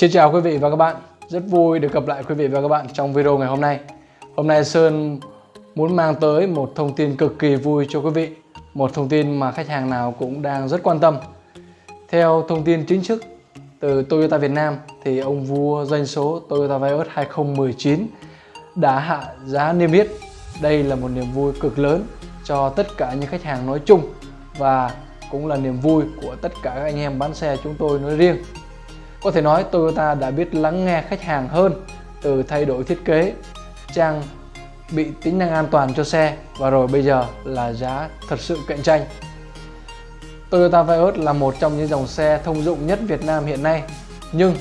Xin chào quý vị và các bạn Rất vui được gặp lại quý vị và các bạn trong video ngày hôm nay Hôm nay Sơn muốn mang tới một thông tin cực kỳ vui cho quý vị, Một thông tin mà khách hàng nào cũng đang rất quan tâm Theo thông tin chính thức từ Toyota Việt Nam thì ông vua doanh số Toyota Vios 2019 đã hạ giá niêm yết. Đây là một niềm vui cực lớn cho tất cả những khách hàng nói chung và cũng là niềm vui của tất cả các anh em bán xe chúng tôi nói riêng. Có thể nói Toyota đã biết lắng nghe khách hàng hơn từ thay đổi thiết kế, trang bị tính năng an toàn cho xe và rồi bây giờ là giá thật sự cạnh tranh. Toyota Vios là một trong những dòng xe thông dụng nhất Việt Nam hiện nay nhưng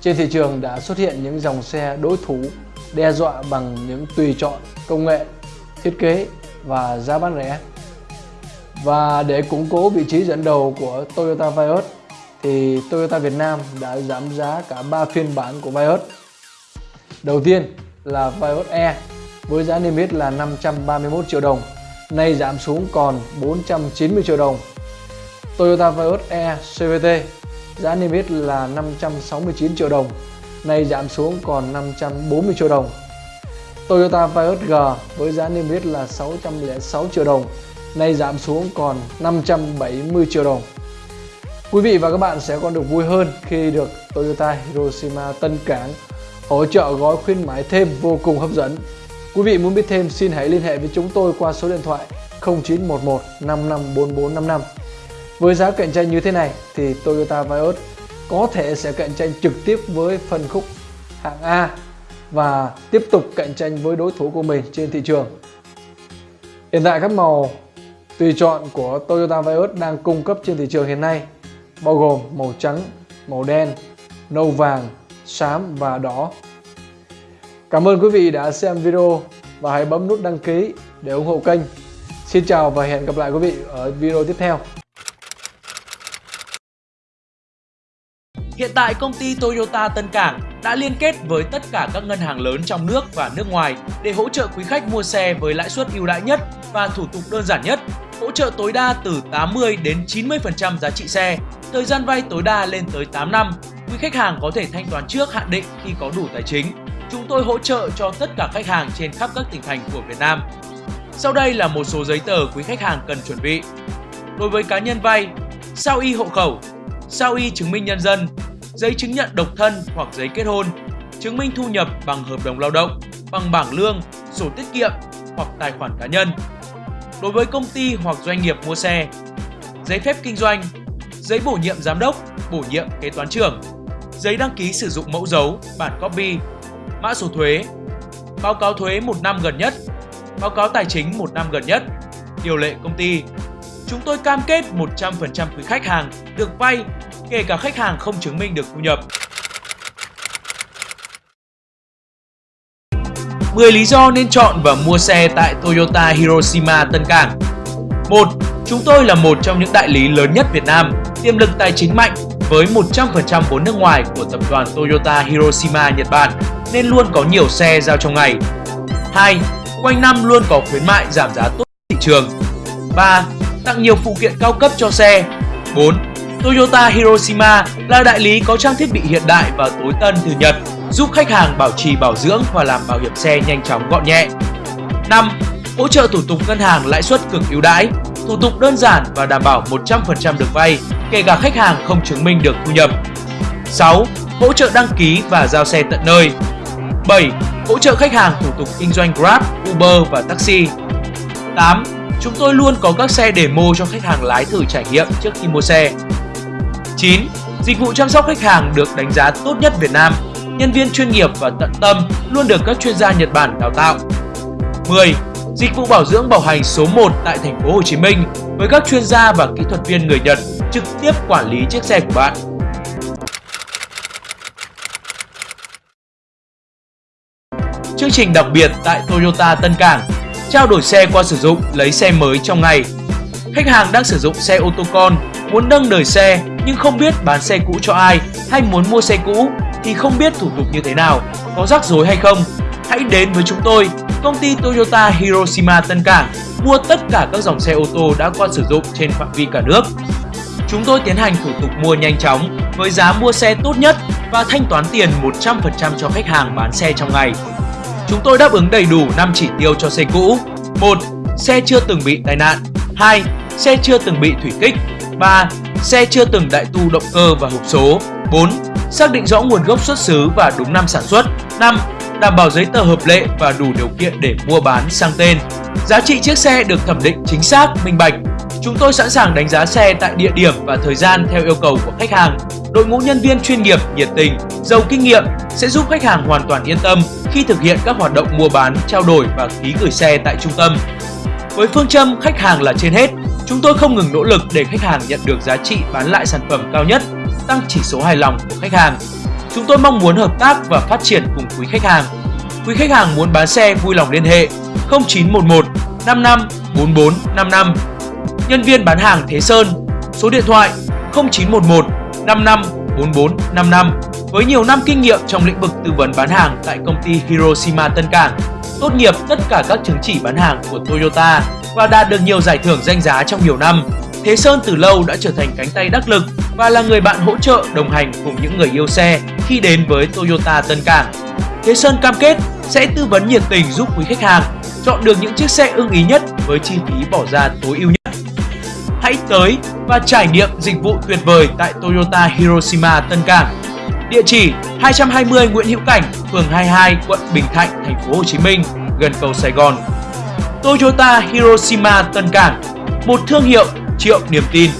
trên thị trường đã xuất hiện những dòng xe đối thủ đe dọa bằng những tùy chọn công nghệ, thiết kế và giá bán rẻ. Và để củng cố vị trí dẫn đầu của Toyota Vios thì Toyota Việt Nam đã giảm giá cả 3 phiên bản của Vios. Đầu tiên là Vios E với giá niêm yết là 531 triệu đồng, nay giảm xuống còn 490 triệu đồng. Toyota Vios E CVT giá niêm yết là 569 triệu đồng, nay giảm xuống còn 540 triệu đồng. Toyota Vios G với giá niêm yết là 606 triệu đồng, nay giảm xuống còn 570 triệu đồng. Quý vị và các bạn sẽ còn được vui hơn khi được Toyota Hiroshima Tân Cảng hỗ trợ gói khuyến mãi thêm vô cùng hấp dẫn. Quý vị muốn biết thêm, xin hãy liên hệ với chúng tôi qua số điện thoại 0911 554455. Với giá cạnh tranh như thế này thì Toyota Vios có thể sẽ cạnh tranh trực tiếp với phân khúc hạng A và tiếp tục cạnh tranh với đối thủ của mình trên thị trường. Hiện tại các màu tùy chọn của Toyota Vios đang cung cấp trên thị trường hiện nay bao gồm màu trắng, màu đen, nâu vàng, xám và đỏ. Cảm ơn quý vị đã xem video và hãy bấm nút đăng ký để ủng hộ kênh. Xin chào và hẹn gặp lại quý vị ở video tiếp theo. Hiện tại công ty Toyota Tân Cảng đã liên kết với tất cả các ngân hàng lớn trong nước và nước ngoài để hỗ trợ quý khách mua xe với lãi suất ưu đãi nhất và thủ tục đơn giản nhất, hỗ trợ tối đa từ 80 đến 90% giá trị xe, thời gian vay tối đa lên tới 8 năm. Quý khách hàng có thể thanh toán trước hạn định khi có đủ tài chính. Chúng tôi hỗ trợ cho tất cả khách hàng trên khắp các tỉnh thành của Việt Nam. Sau đây là một số giấy tờ quý khách hàng cần chuẩn bị. Đối với cá nhân vay, sao y hộ khẩu, sao y chứng minh nhân dân, giấy chứng nhận độc thân hoặc giấy kết hôn, chứng minh thu nhập bằng hợp đồng lao động, bằng bảng lương, sổ tiết kiệm hoặc tài khoản cá nhân. Đối với công ty hoặc doanh nghiệp mua xe, giấy phép kinh doanh, giấy bổ nhiệm giám đốc, bổ nhiệm kế toán trưởng, giấy đăng ký sử dụng mẫu dấu, bản copy, mã số thuế, báo cáo thuế một năm gần nhất, báo cáo tài chính một năm gần nhất, điều lệ công ty. Chúng tôi cam kết 100% quý khách hàng được vay kể cả khách hàng không chứng minh được thu nhập. 10 lý do nên chọn và mua xe tại Toyota Hiroshima Tân Cảng 1. Chúng tôi là một trong những đại lý lớn nhất Việt Nam, tiềm lực tài chính mạnh với 100% vốn nước ngoài của tập đoàn Toyota Hiroshima Nhật Bản nên luôn có nhiều xe giao trong ngày. 2. Quanh năm luôn có khuyến mại giảm giá tốt thị trường. 3. Tặng nhiều phụ kiện cao cấp cho xe. 4. Toyota Hiroshima là đại lý có trang thiết bị hiện đại và tối tân từ Nhật, giúp khách hàng bảo trì bảo dưỡng và làm bảo hiểm xe nhanh chóng gọn nhẹ. 5. Hỗ trợ thủ tục ngân hàng lãi suất cực ưu đãi, thủ tục đơn giản và đảm bảo 100% được vay, kể cả khách hàng không chứng minh được thu nhập. 6. Hỗ trợ đăng ký và giao xe tận nơi. 7. Hỗ trợ khách hàng thủ tục kinh doanh Grab, Uber và taxi. 8. Chúng tôi luôn có các xe demo cho khách hàng lái thử trải nghiệm trước khi mua xe. 9. Dịch vụ chăm sóc khách hàng được đánh giá tốt nhất Việt Nam, nhân viên chuyên nghiệp và tận tâm luôn được các chuyên gia Nhật Bản đào tạo. 10. Dịch vụ bảo dưỡng bảo hành số 1 tại thành phố Hồ Chí Minh với các chuyên gia và kỹ thuật viên người Nhật trực tiếp quản lý chiếc xe của bạn. Chương trình đặc biệt tại Toyota Tân Cảng Trao đổi xe qua sử dụng, lấy xe mới trong ngày Khách hàng đang sử dụng xe ô tô con, muốn nâng đời xe nhưng không biết bán xe cũ cho ai hay muốn mua xe cũ thì không biết thủ tục như thế nào, có rắc rối hay không. Hãy đến với chúng tôi, công ty Toyota Hiroshima Tân Cảng, mua tất cả các dòng xe ô tô đã qua sử dụng trên phạm vi cả nước. Chúng tôi tiến hành thủ tục mua nhanh chóng với giá mua xe tốt nhất và thanh toán tiền 100% cho khách hàng bán xe trong ngày. Chúng tôi đáp ứng đầy đủ 5 chỉ tiêu cho xe cũ. 1. Xe chưa từng bị tai nạn. 2. Xe chưa từng bị thủy kích. 3. Xe chưa từng đại tu động cơ và hộp số. 4. Xác định rõ nguồn gốc xuất xứ và đúng năm sản xuất. 5. Đảm bảo giấy tờ hợp lệ và đủ điều kiện để mua bán sang tên. Giá trị chiếc xe được thẩm định chính xác, minh bạch. Chúng tôi sẵn sàng đánh giá xe tại địa điểm và thời gian theo yêu cầu của khách hàng. Đội ngũ nhân viên chuyên nghiệp, nhiệt tình, giàu kinh nghiệm sẽ giúp khách hàng hoàn toàn yên tâm khi thực hiện các hoạt động mua bán, trao đổi và ký gửi xe tại trung tâm. Với phương châm khách hàng là trên hết, chúng tôi không ngừng nỗ lực để khách hàng nhận được giá trị bán lại sản phẩm cao nhất, tăng chỉ số hài lòng của khách hàng. Chúng tôi mong muốn hợp tác và phát triển cùng quý khách hàng. Quý khách hàng muốn bán xe vui lòng liên hệ 0911 55 44 55. Nhân viên bán hàng Thế Sơn, số điện thoại 0911 55 44 55 với nhiều năm kinh nghiệm trong lĩnh vực tư vấn bán hàng tại công ty Hiroshima Tân Cảng, tốt nghiệp tất cả các chứng chỉ bán hàng của Toyota và đạt được nhiều giải thưởng danh giá trong nhiều năm. Thế Sơn từ lâu đã trở thành cánh tay đắc lực và là người bạn hỗ trợ đồng hành cùng những người yêu xe khi đến với Toyota Tân Cảng. Thế Sơn cam kết sẽ tư vấn nhiệt tình giúp quý khách hàng chọn được những chiếc xe ưng ý nhất với chi phí bỏ ra tối ưu nhất. Hãy tới và trải nghiệm dịch vụ tuyệt vời tại Toyota Hiroshima Tân Cảng. Địa chỉ 220 Nguyễn Hữu Cảnh, phường 22, quận Bình Thạnh, thành phố Hồ Chí Minh, gần cầu Sài Gòn. Toyota Hiroshima Tân Cảng, một thương hiệu triệu niềm tin.